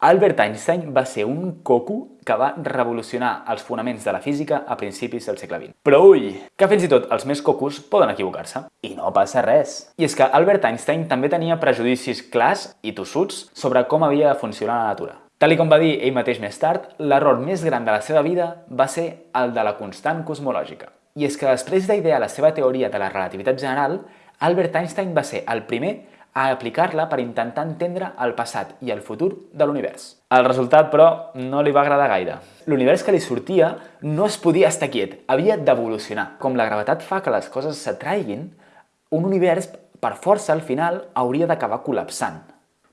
Albert Einstein va ser un coco que va revolucionar els fonaments de la física a principis del segle XX. Però ui, que fins i tot els més cocos poden equivocar-se. I no passa res. I és que Albert Einstein també tenia prejudicis clars i tossuts sobre com havia de funcionar la natura. Tal com va dir ell mateix més tard, l'error més gran de la seva vida va ser el de la constant cosmològica. I és que després d'idear la seva teoria de la relativitat general, Albert Einstein va ser el primer a aplicar-la per intentar entendre el passat i el futur de l'univers. El resultat, però, no li va agradar gaire. L'univers que li sortia no es podia estar quiet, havia d'evolucionar. Com la gravetat fa que les coses s'atraiguin, un univers, per força, al final, hauria d'acabar col·lapsant.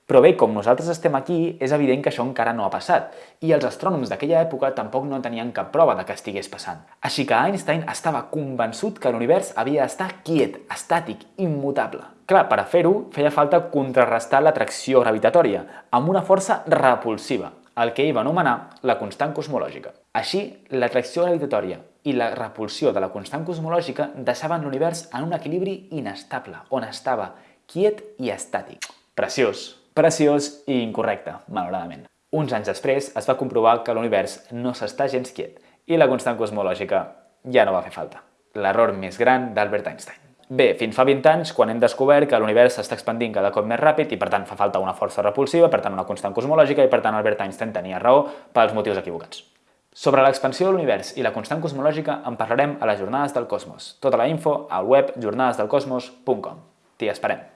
Però bé, com nosaltres estem aquí, és evident que això encara no ha passat, i els astrònoms d'aquella època tampoc no tenien cap prova de que estigués passant. Així que Einstein estava convençut que l'univers havia d'estar quiet, estàtic, immutable. Clar, per a fer-ho, feia falta contrarrestar l'atracció gravitatòria, amb una força repulsiva, el que ell va anomenar la constant cosmològica. Així, l'atracció gravitatòria i la repulsió de la constant cosmològica deixaven l'univers en un equilibri inestable, on estava quiet i estàtic. Preciós! preciós i incorrecte, malauradament. Uns anys després es va comprovar que l'univers no s'està gens quiet i la constant cosmològica ja no va fer falta. L'error més gran d'Albert Einstein. Bé, fins fa 20 anys, quan hem descobert que l'univers s'està expandint cada cop més ràpid i per tant fa falta una força repulsiva, per tant una constant cosmològica i per tant Albert Einstein tenia raó pels motius equivocats. Sobre l'expansió de l'univers i la constant cosmològica en parlarem a les Jornades del Cosmos. Tota la info al web jornadesdelcosmos.com. T'hi esperem.